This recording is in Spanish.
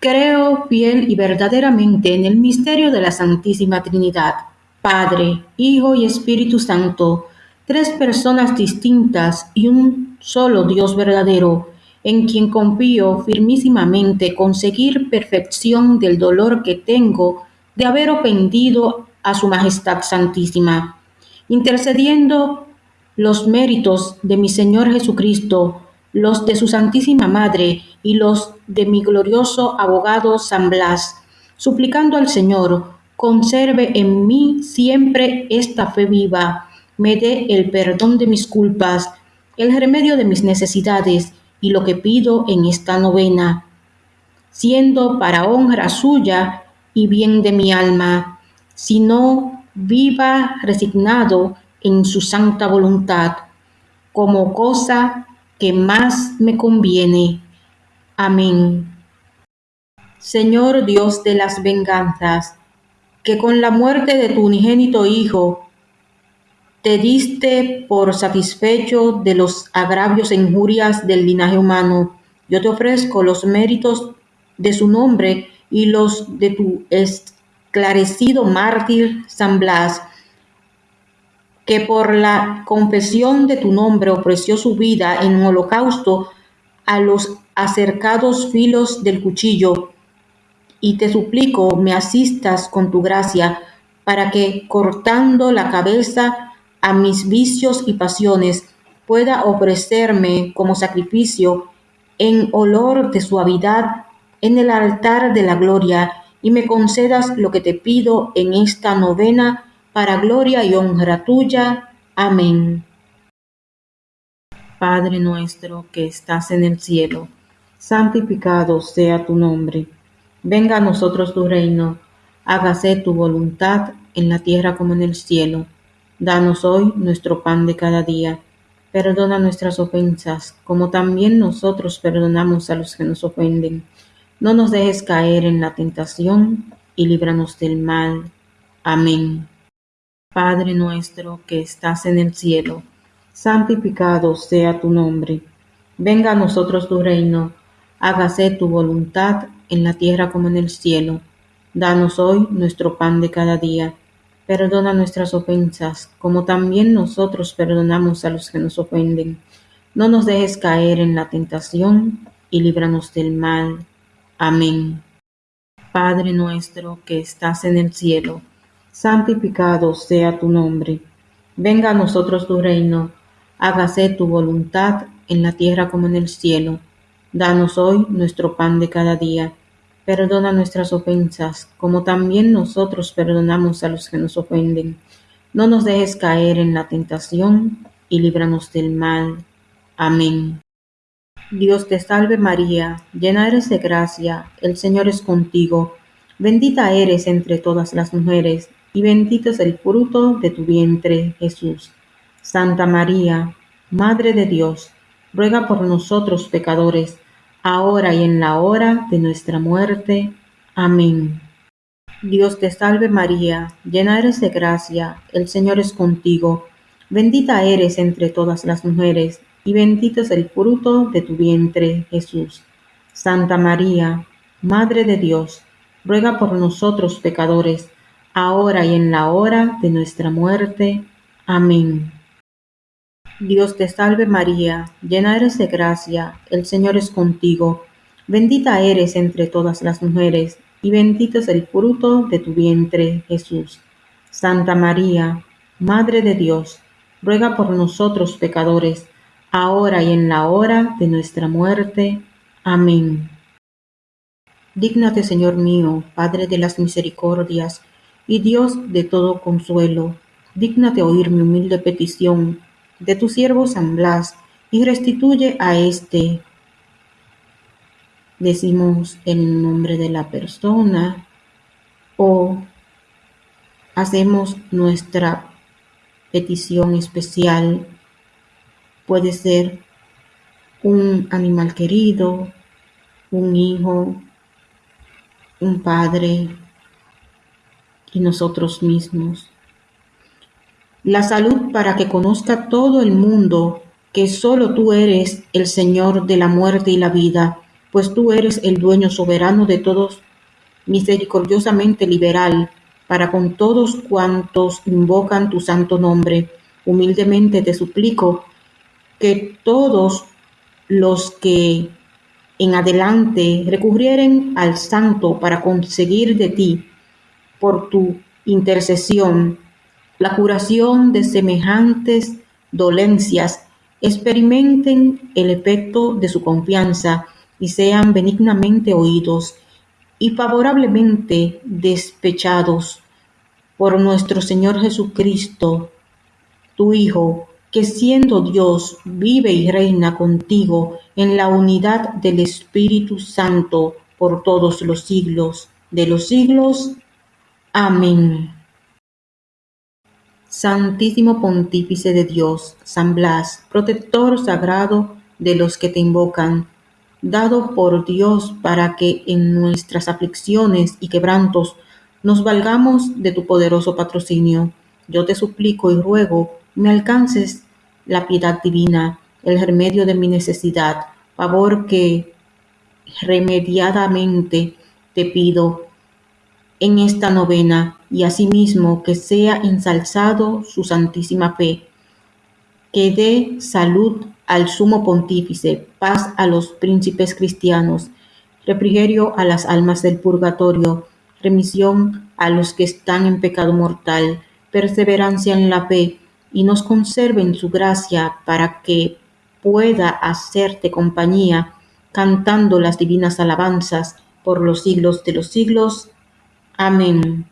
Creo fiel y verdaderamente en el misterio de la Santísima Trinidad, Padre, Hijo y Espíritu Santo, tres personas distintas y un solo Dios verdadero, en quien confío firmísimamente conseguir perfección del dolor que tengo de haber ofendido a Su Majestad Santísima, intercediendo los méritos de mi Señor Jesucristo los de su Santísima Madre y los de mi glorioso abogado San Blas, suplicando al Señor, conserve en mí siempre esta fe viva, me dé el perdón de mis culpas, el remedio de mis necesidades y lo que pido en esta novena, siendo para honra suya y bien de mi alma, sino viva resignado en su santa voluntad, como cosa que más me conviene. Amén. Señor Dios de las venganzas, que con la muerte de tu unigénito Hijo te diste por satisfecho de los agravios e injurias del linaje humano, yo te ofrezco los méritos de su nombre y los de tu esclarecido mártir San Blas, que por la confesión de tu nombre ofreció su vida en un holocausto a los acercados filos del cuchillo, y te suplico me asistas con tu gracia, para que, cortando la cabeza a mis vicios y pasiones, pueda ofrecerme como sacrificio en olor de suavidad en el altar de la gloria, y me concedas lo que te pido en esta novena para gloria y honra tuya. Amén. Padre nuestro que estás en el cielo, santificado sea tu nombre. Venga a nosotros tu reino, hágase tu voluntad en la tierra como en el cielo. Danos hoy nuestro pan de cada día. Perdona nuestras ofensas, como también nosotros perdonamos a los que nos ofenden. No nos dejes caer en la tentación y líbranos del mal. Amén. Padre nuestro que estás en el cielo, santificado sea tu nombre. Venga a nosotros tu reino, hágase tu voluntad en la tierra como en el cielo. Danos hoy nuestro pan de cada día. Perdona nuestras ofensas, como también nosotros perdonamos a los que nos ofenden. No nos dejes caer en la tentación y líbranos del mal. Amén. Padre nuestro que estás en el cielo, santificado sea tu nombre. Venga a nosotros tu reino, hágase tu voluntad en la tierra como en el cielo. Danos hoy nuestro pan de cada día. Perdona nuestras ofensas, como también nosotros perdonamos a los que nos ofenden. No nos dejes caer en la tentación y líbranos del mal. Amén. Dios te salve María, llena eres de gracia, el Señor es contigo. Bendita eres entre todas las mujeres y bendito es el fruto de tu vientre, Jesús. Santa María, Madre de Dios, ruega por nosotros pecadores, ahora y en la hora de nuestra muerte. Amén. Dios te salve María, llena eres de gracia, el Señor es contigo, bendita eres entre todas las mujeres, y bendito es el fruto de tu vientre, Jesús. Santa María, Madre de Dios, ruega por nosotros pecadores, ahora y en la hora de nuestra muerte. Amén. Dios te salve María, llena eres de gracia, el Señor es contigo, bendita eres entre todas las mujeres, y bendito es el fruto de tu vientre, Jesús. Santa María, Madre de Dios, ruega por nosotros pecadores, ahora y en la hora de nuestra muerte. Amén. Dígnate, Señor mío, Padre de las misericordias, y Dios de todo consuelo, dígnate oír mi humilde petición de tu siervo San Blas, y restituye a éste. Decimos el nombre de la persona o hacemos nuestra petición especial. Puede ser un animal querido, un hijo, un padre, y nosotros mismos. La salud para que conozca todo el mundo que solo tú eres el Señor de la muerte y la vida, pues tú eres el dueño soberano de todos, misericordiosamente liberal, para con todos cuantos invocan tu santo nombre. Humildemente te suplico que todos los que en adelante recurrieren al santo para conseguir de ti, por tu intercesión, la curación de semejantes dolencias, experimenten el efecto de su confianza y sean benignamente oídos y favorablemente despechados por nuestro Señor Jesucristo, tu Hijo, que siendo Dios vive y reina contigo en la unidad del Espíritu Santo por todos los siglos de los siglos. Amén. Santísimo Pontífice de Dios, San Blas, protector sagrado de los que te invocan, dado por Dios para que en nuestras aflicciones y quebrantos nos valgamos de tu poderoso patrocinio. Yo te suplico y ruego me alcances la piedad divina, el remedio de mi necesidad, favor que remediadamente te pido en esta novena y asimismo que sea ensalzado su santísima fe, que dé salud al sumo pontífice, paz a los príncipes cristianos, refrigerio a las almas del purgatorio, remisión a los que están en pecado mortal, perseverancia en la fe, y nos conserve en su gracia para que pueda hacerte compañía cantando las divinas alabanzas por los siglos de los siglos. Amén.